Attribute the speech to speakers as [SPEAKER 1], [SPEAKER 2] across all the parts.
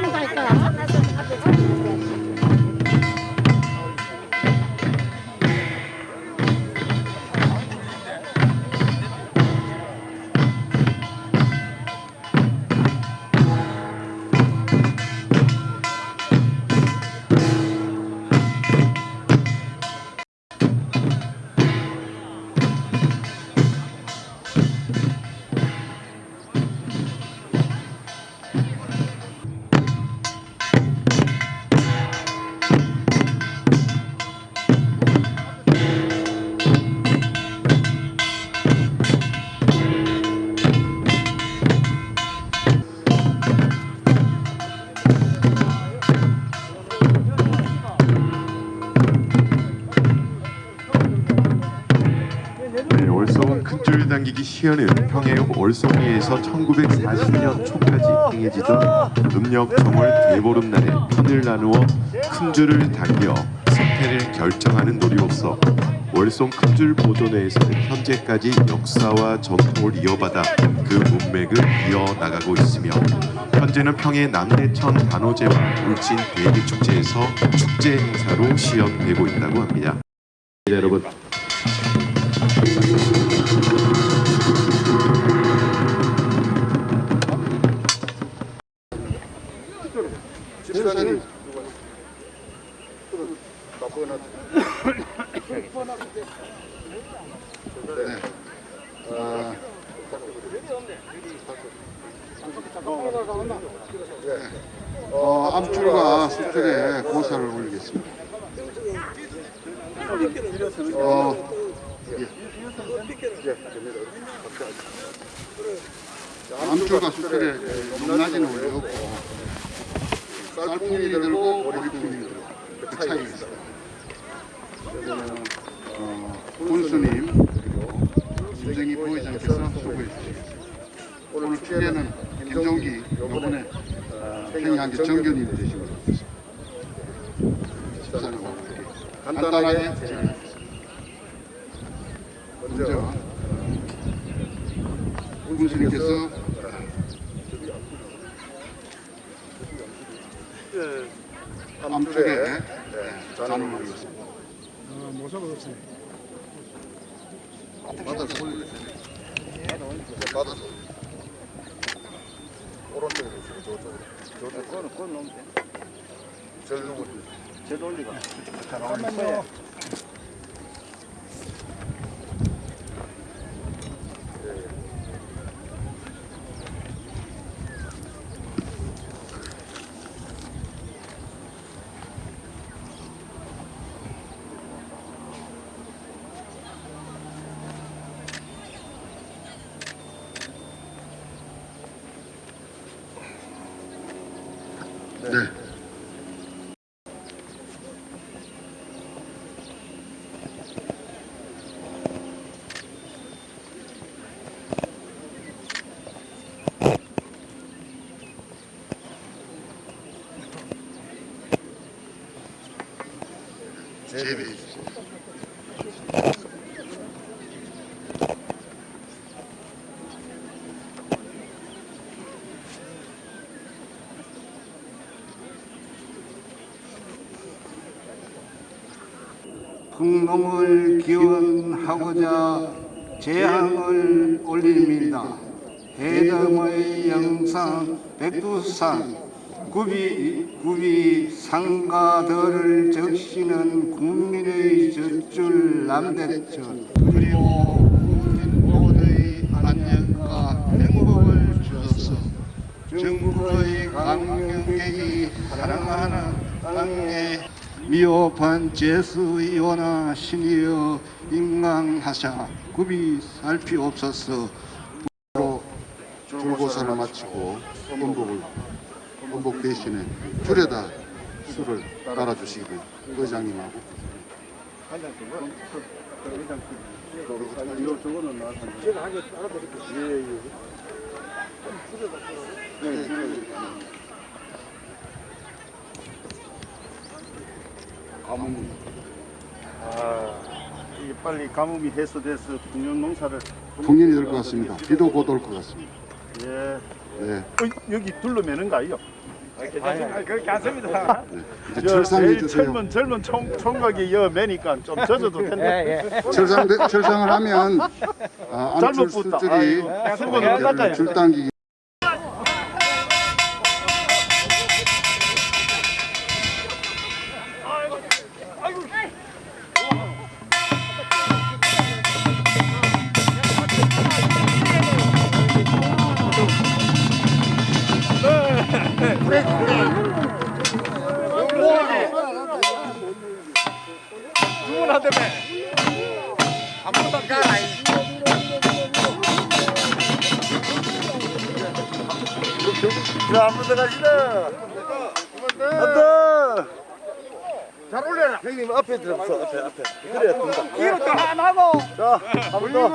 [SPEAKER 1] らなかっ。 큰줄 당기기 시연은 평해읍 월성리에서 1940년 초까지 행해지던 음력 정월 대보름날에 편을 나누어 큰 줄을 당겨 승패를 결정하는 놀이로서 월성 큰줄 보존회에서는 현재까지 역사와 전통을 이어받아 그 문맥을 이어나가고 있으며 현재는 평해 남대천 단오제와 울진 대리축제에서 축제 행사로 시연되고 있다고 합니다. 네, 여러분
[SPEAKER 2] 집사님 네. 어, 암줄과 수줄에 고사를 올리겠습니다. 어, 예. 암줄과 수줄에 높낮이는 올리고 쌀풍이 들고 머리풍이 들고 그 차이가 있어요. 어, 군수님 그리고 김정희 부회장께서 수고해 주시겠습니다. 오늘 축제는 김종기 요번에 행위한 게 정견이 되시고 집사님 간단하게 진행하겠습니다. 먼저 군수님께서 암줄에 잔을 올리겠습니다. 받아서 올리겠습니다. 받아서 오른쪽으로 주세요. 저쪽으로. 저쪽으로.
[SPEAKER 3] 그거는 그건 너무
[SPEAKER 2] 제일 누구?
[SPEAKER 3] 제 논리가.
[SPEAKER 2] 잠깐만요. 제비.
[SPEAKER 4] 풍놈을 기원하고자 제항을 올립니다. 해덤의 영상 백두산 구비 구비 상가들을 적시는 국민의 젖줄 남대천. 그리고 국민 모두의 안녕과 행복을 주셔서 전국의 강명객이 사랑하는 땅에 미흡한 제수이오나 신이여 인강하사 구비 살피옵소서.
[SPEAKER 2] 로 줄고사를 마치고 원복을 원복 대신에 줄에다 술을 의장님하고.
[SPEAKER 3] 예, 예. 네, 줄여드릴게요.
[SPEAKER 2] 가뭄
[SPEAKER 3] 아, 이게 빨리 가뭄이 해소돼서 풍년 농사를.
[SPEAKER 2] 풍년이 될 것 같습니다. 비도 곧 올 것 같습니다.
[SPEAKER 3] 예.
[SPEAKER 2] 네.
[SPEAKER 3] 어, 여기 둘러매는 거 아니요? 아니, 그렇게 안 씁니다. 아, 네.
[SPEAKER 2] 이제 철상이 드세요.
[SPEAKER 3] 젊은 젊은 총, 총각이 여 매니까 좀 젖어도 텐데. 예, 예.
[SPEAKER 2] 철상 철상을 하면 아, 암
[SPEAKER 3] 잘못 붙다.
[SPEAKER 2] 줄줄이 줄당기기.
[SPEAKER 3] 자, 분한테만. 올려라. 형님 앞에 들어서 앞에 앞에. 그래야 된다. 뒤로 또 하나 하고. 자, 한번 더.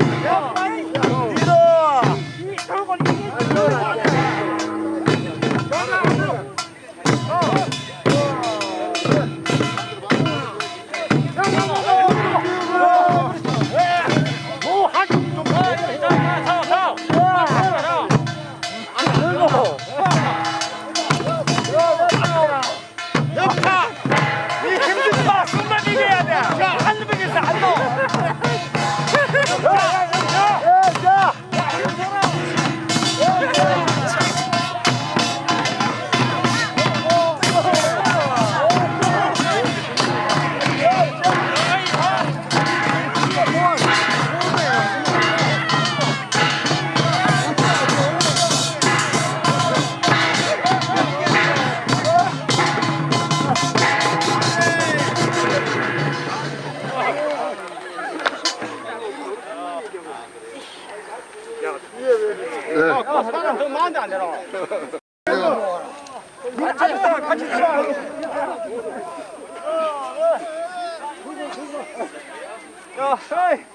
[SPEAKER 3] 야, 에이.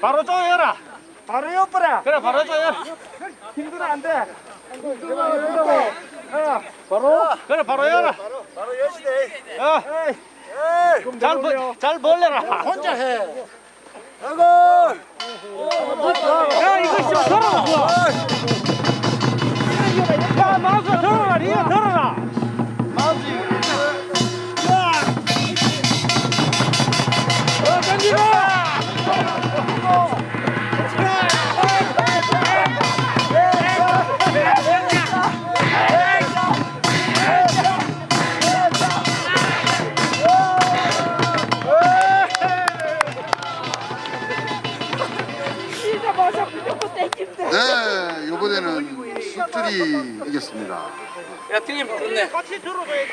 [SPEAKER 3] 바로 조여라. 바로 옆으라. 그래, 바로 조여라. 힘들어 안 돼. 힘들어, 힘들어. 야, 바로. 그래, 바로 열라 바로, 바로 여시대. 야, 잘, 벌, 잘 벌려라. 혼자 해. 아이고. 야, 이거 좀 들어라. 야, 마우스 들어라. 이거 들어라. 야,
[SPEAKER 5] 튀김 좋네.
[SPEAKER 3] 같이 들어봐야지.